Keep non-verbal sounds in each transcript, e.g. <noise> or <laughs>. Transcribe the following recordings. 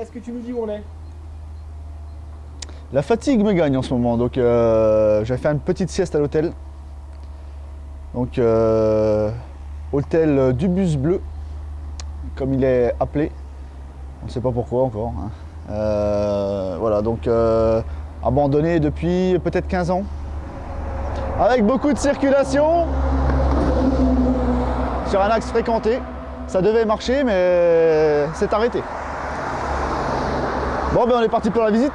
est-ce que tu nous dis où on est? La fatigue me gagne en ce moment, donc euh, je vais faire une petite sieste à l'hôtel. Donc, euh, hôtel du bus bleu, comme il est appelé. On ne sait pas pourquoi encore. hein. Euh, voilà, donc euh, abandonné depuis peut-être 15 ans. Avec beaucoup de circulation sur un axe fréquenté. Ça devait marcher, mais c'est arrêté. Bon, ben on est parti pour la visite.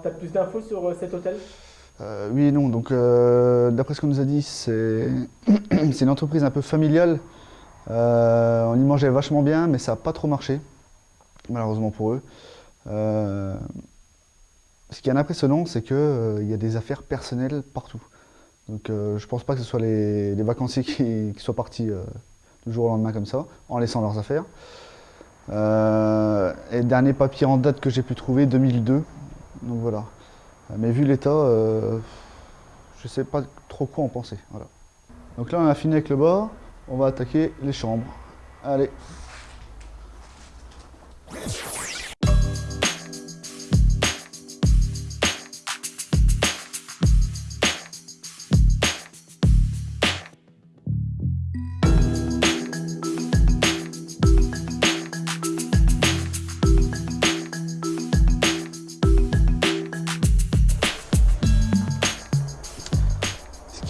Tu as plus d'infos sur euh, cet hôtel? Euh, oui et non. Donc, euh, d'après ce qu'on nous a dit, c'est <clears throat> une entreprise un peu familiale. On y mangeait vachement bien, mais ça n'a pas trop marché, malheureusement pour eux. Ce qui est impressionnant, c'est qu'il y a des affaires personnelles partout. Donc, je pense pas que ce soit les, vacanciers qui, qui soient partis du jour au lendemain comme ça, en laissant leurs affaires. Et dernier papier en date que j'ai pu trouver, 2002. Donc voilà. Mais vu l'état, euh, je sais pas trop quoi en penser. Voilà. Donc là, on a fini avec le bas. On va attaquer les chambres. Allez.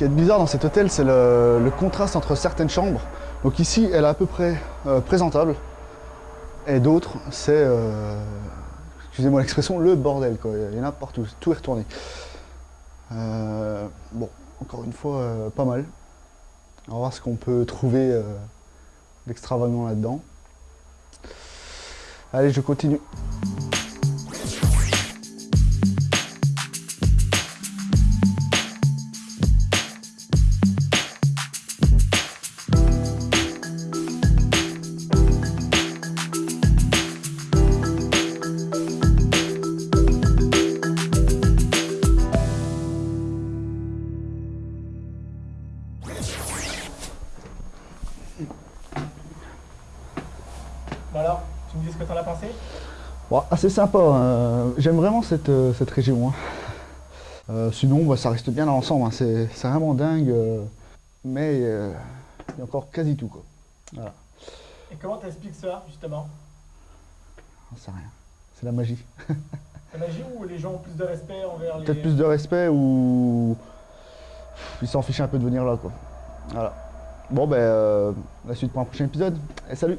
Qui est bizarre dans cet hôtel, c'est le, contraste entre certaines chambres. Donc ici, elle est à peu près euh, présentable. Et d'autres, c'est, euh, excusez-moi l'expression, le bordel. Quoi. Il y en a partout, tout est retourné. Euh, bon, encore une fois, pas mal. On va voir ce qu'on peut trouver d'extravagant là-dedans. Allez, je continue. Bon alors, tu me dis ce que t'en as pensé? Bon, assez sympa, hein. j'aime vraiment cette, euh, cette région. hein. Euh, sinon, bah, ça reste bien dans l'ensemble, hein. c'est vraiment dingue, euh, mais il y a encore quasi tout. Quoi. Voilà, Et comment t'expliques ça, justement? J'en sais rien, c'est la magie. <laughs> La magie ou les gens ont plus de respect envers les... Peut-être plus de respect ou ils s'en fichent un peu de venir là. Quoi. Voilà. Bon, ben, euh, la suite pour un prochain épisode. Et salut